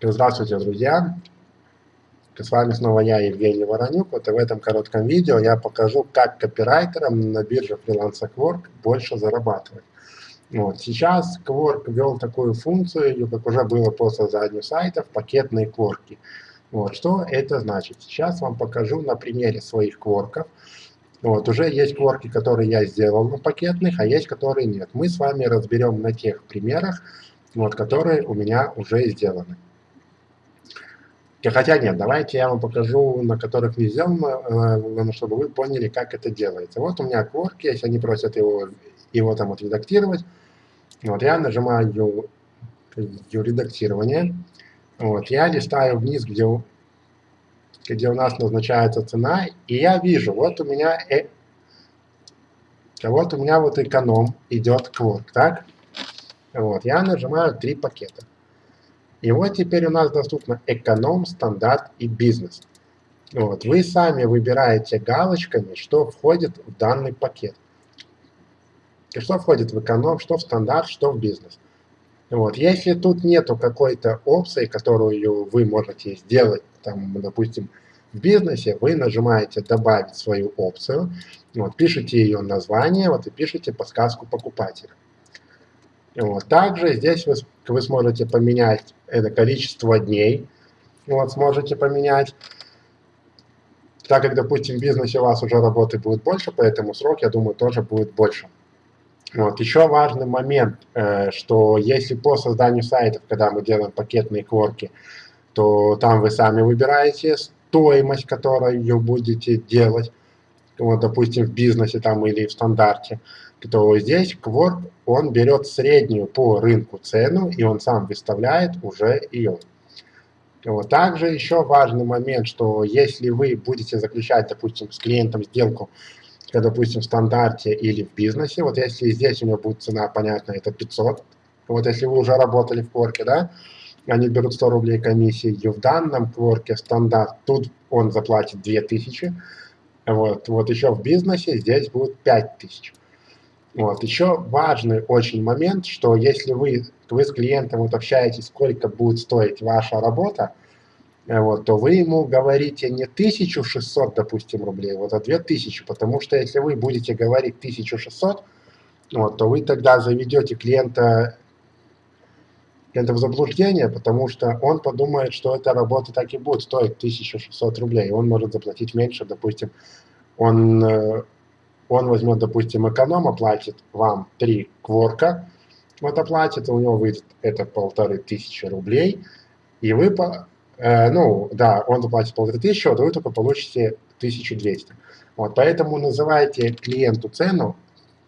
Здравствуйте, друзья! С вами снова я, Евгений Воронюк. Вот и в этом коротком видео я покажу, как копирайтерам на бирже Freelancer Quark больше зарабатывать. Вот. Сейчас Quark ввел такую функцию, как уже было по созданию сайтов, пакетные кворки. Вот. Что это значит? Сейчас вам покажу на примере своих кворков. Вот. Уже есть кворки, которые я сделал на пакетных, а есть, которые нет. Мы с вами разберем на тех примерах, вот, которые у меня уже сделаны. Хотя нет, давайте я вам покажу, на которых не сделано, э, чтобы вы поняли, как это делается. Вот у меня кворк есть, они просят его, его там отредактировать. Вот я нажимаю редактирование. Вот, я листаю вниз, где, где у нас назначается цена, и я вижу, вот у меня, э, вот у меня вот эконом идет кворк, так? Вот, я нажимаю три пакета. И вот теперь у нас доступно эконом, стандарт и бизнес. Вот, вы сами выбираете галочками, что входит в данный пакет. И что входит в эконом, что в стандарт, что в бизнес. Вот, если тут нету какой-то опции, которую вы можете сделать, там, допустим, в бизнесе, вы нажимаете «Добавить свою опцию», вот, пишите ее название вот, и пишите подсказку покупателя. Вот. Также здесь вы, вы сможете поменять это количество дней, вот, сможете поменять. Так как, допустим, в бизнесе у вас уже работы будет больше, поэтому срок, я думаю, тоже будет больше. Вот. Еще важный момент, э, что если по созданию сайтов, когда мы делаем пакетные кворки, то там вы сами выбираете стоимость, которую будете делать, вот, допустим, в бизнесе там или в стандарте то здесь Quark, он берет среднюю по рынку цену, и он сам выставляет уже ее. Вот. Также еще важный момент, что если вы будете заключать, допустим, с клиентом сделку, допустим, в стандарте или в бизнесе, вот если здесь у него будет цена, понятно, это 500, вот если вы уже работали в Quark, да, они берут 100 рублей комиссии, и в данном Quark стандарт, тут он заплатит 2000, вот, вот еще в бизнесе здесь будет 5000. Вот. Еще важный очень момент, что если вы, вы с клиентом вот общаетесь, сколько будет стоить ваша работа, э, вот, то вы ему говорите не 1600, допустим, рублей, вот, а 2000, потому что если вы будете говорить 1600, вот, то вы тогда заведете клиента, клиента в заблуждение, потому что он подумает, что эта работа так и будет стоить 1600 рублей, он может заплатить меньше, допустим, он э, он возьмет, допустим, эконом, оплатит вам 3 кворка, вот оплатит, у него выйдет это полторы тысячи рублей, и вы, э, ну, да, он заплатит полторы тысячи, вот вы только получите 1200. Вот, поэтому называйте клиенту цену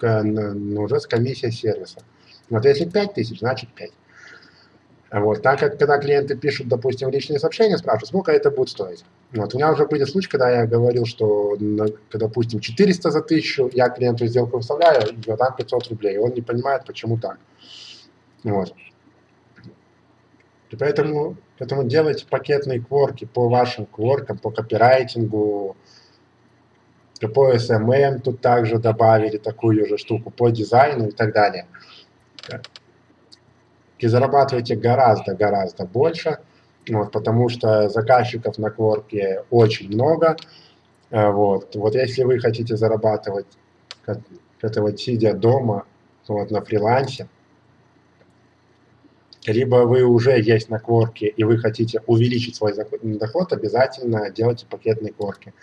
э, уже с комиссией сервиса. Вот если 5000, значит 5. Вот, так как, когда клиенты пишут, допустим, личные сообщения, спрашивают, сколько это будет стоить. Вот, у меня уже были случаи, когда я говорил, что, допустим, 400 за 1000, я клиенту сделку выставляю, и там 500 рублей. Он не понимает, почему так. Вот. И поэтому, поэтому делайте пакетные кворки по вашим кворкам, по копирайтингу, по SMM тут также добавили такую же штуку, по дизайну и так далее и зарабатываете гораздо-гораздо больше, вот, потому что заказчиков на Кворке очень много. Э, вот, вот если вы хотите зарабатывать, это вот сидя дома, вот, на фрилансе, либо вы уже есть на Кворке и вы хотите увеличить свой доход, обязательно делайте пакетные Кворки.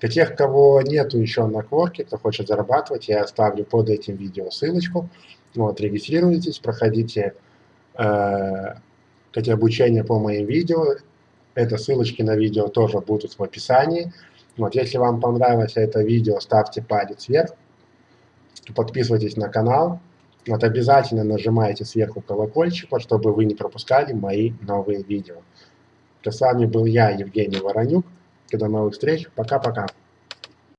Для тех, кого нету еще на Кворке, кто хочет зарабатывать, я оставлю под этим видео ссылочку. Вот, регистрируйтесь, проходите э, эти обучения по моим видео. Это ссылочки на видео тоже будут в описании. Вот, если вам понравилось это видео, ставьте палец вверх, подписывайтесь на канал. Вот, обязательно нажимайте сверху колокольчик, чтобы вы не пропускали мои новые видео. С вами был я, Евгений Воронюк. До новых встреч. Пока-пока.